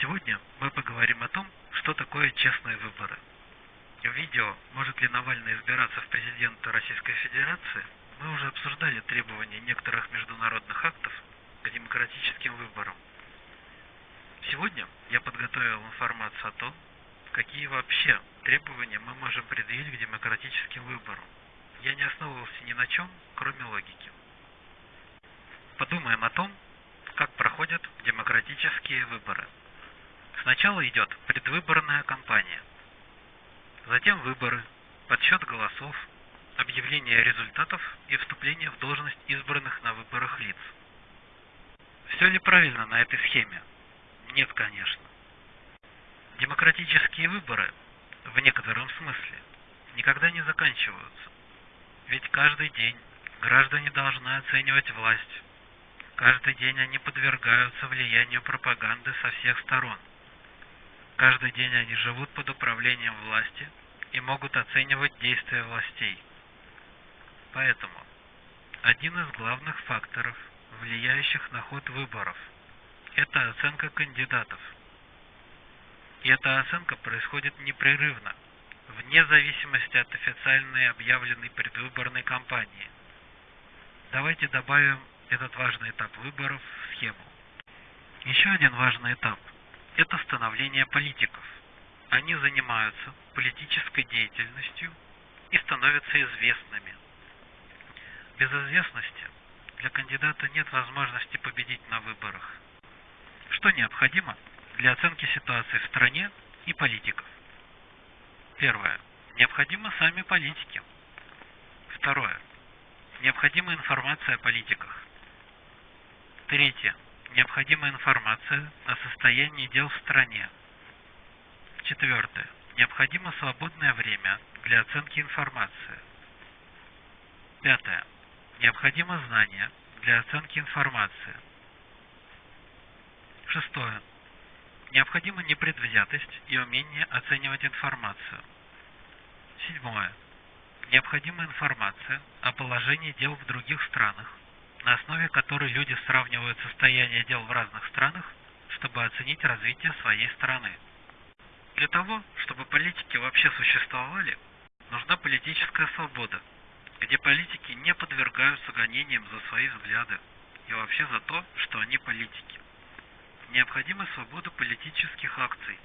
Сегодня мы поговорим о том, что такое честные выборы. В видео «Может ли Навальный избираться в президенты Российской Федерации» мы уже обсуждали требования некоторых международных актов к демократическим выборам. Сегодня я подготовил информацию о том, какие вообще требования мы можем предъявить к демократическим выборам. Я не основывался ни на чем, кроме логики. Подумаем о том, как проходят демократические выборы. Сначала идет предвыборная кампания, затем выборы, подсчет голосов, объявление результатов и вступление в должность избранных на выборах лиц. Все ли правильно на этой схеме? Нет, конечно. Демократические выборы, в некотором смысле, никогда не заканчиваются. Ведь каждый день граждане должны оценивать власть. Каждый день они подвергаются влиянию пропаганды со всех сторон. Каждый день они живут под управлением власти и могут оценивать действия властей. Поэтому один из главных факторов, влияющих на ход выборов, это оценка кандидатов. И эта оценка происходит непрерывно, вне зависимости от официальной объявленной предвыборной кампании. Давайте добавим этот важный этап выборов в схему. Еще один важный этап – это становление политиков. Они занимаются политической деятельностью и становятся известными. Без известности для кандидата нет возможности победить на выборах. Что необходимо для оценки ситуации в стране и политиков? Первое. Необходимы сами политики. Второе. Необходима информация о политиках. Третье. Необходимая информация о состоянии дел в стране. Четвертое. Необходимо свободное время для оценки информации. Пятое. Необходимо знание для оценки информации. Шестое. Необходима непредвзятость и умение оценивать информацию. Седьмое. Необходима информация о положении дел в других странах, на основе которой люди сравнивают состояние дел в разных странах, чтобы оценить развитие своей страны. Для того, чтобы политики вообще существовали, нужна политическая свобода, где политики не подвергаются гонениям за свои взгляды и вообще за то, что они политики. Необходима свобода политических акций,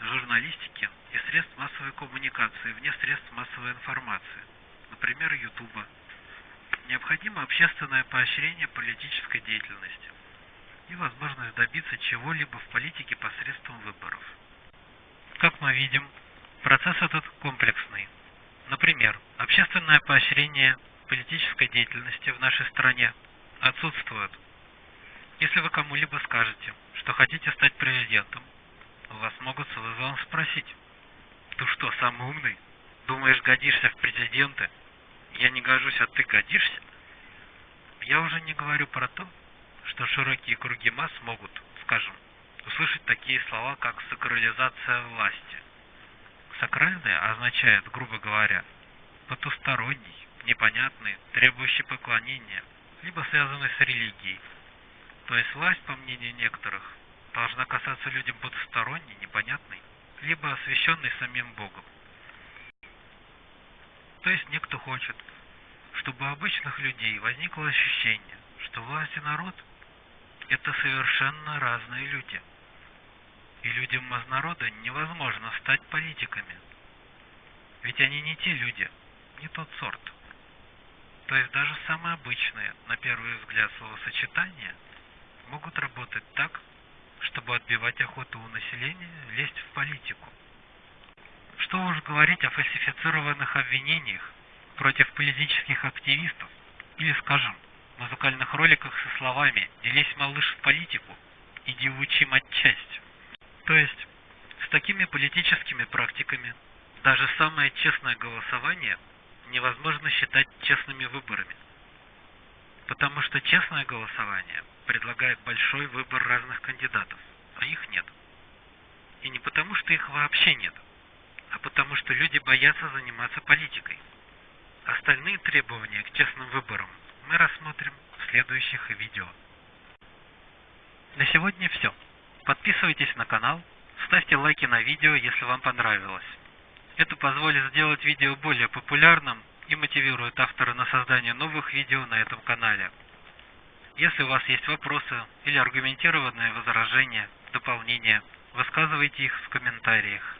журналистики и средств массовой коммуникации вне средств массовой информации, например, Ютуба. Необходимо общественное поощрение политической деятельности и возможность добиться чего-либо в политике посредством выборов. Как мы видим, процесс этот комплексный. Например, общественное поощрение политической деятельности в нашей стране отсутствует. Если вы кому-либо скажете, что хотите стать президентом, вас могут с вызовом спросить. Ты что, самый умный? Думаешь, годишься в президенты? Я не гожусь, а ты годишься? Я уже не говорю про то, что широкие круги масс могут, скажем, услышать такие слова, как сакрализация власти. Сакральное означает, грубо говоря, потусторонний, непонятный, требующий поклонения, либо связанный с религией. То есть власть, по мнению некоторых, должна касаться людям потусторонней, непонятной, либо освященной самим Богом. То есть некто хочет, чтобы у обычных людей возникло ощущение, что власть и народ – это совершенно разные люди. И людям из народа невозможно стать политиками. Ведь они не те люди, не тот сорт. То есть даже самые обычные, на первый взгляд, словосочетания могут работать так, чтобы отбивать охоту у населения лезть в политику. Что уж говорить о фальсифицированных обвинениях против политических активистов или, скажем, музыкальных роликах со словами «Делись, малыш, в политику, иди учи матчасть». То есть, с такими политическими практиками даже самое честное голосование невозможно считать честными выборами. Потому что честное голосование предлагает большой выбор разных кандидатов, а их нет. И не потому, что их вообще нет, а потому, что люди боятся заниматься политикой. Остальные требования к честным выборам мы рассмотрим в следующих видео. На сегодня все. Подписывайтесь на канал, ставьте лайки на видео, если вам понравилось. Это позволит сделать видео более популярным и мотивирует автора на создание новых видео на этом канале. Если у вас есть вопросы или аргументированные возражения, дополнения, высказывайте их в комментариях.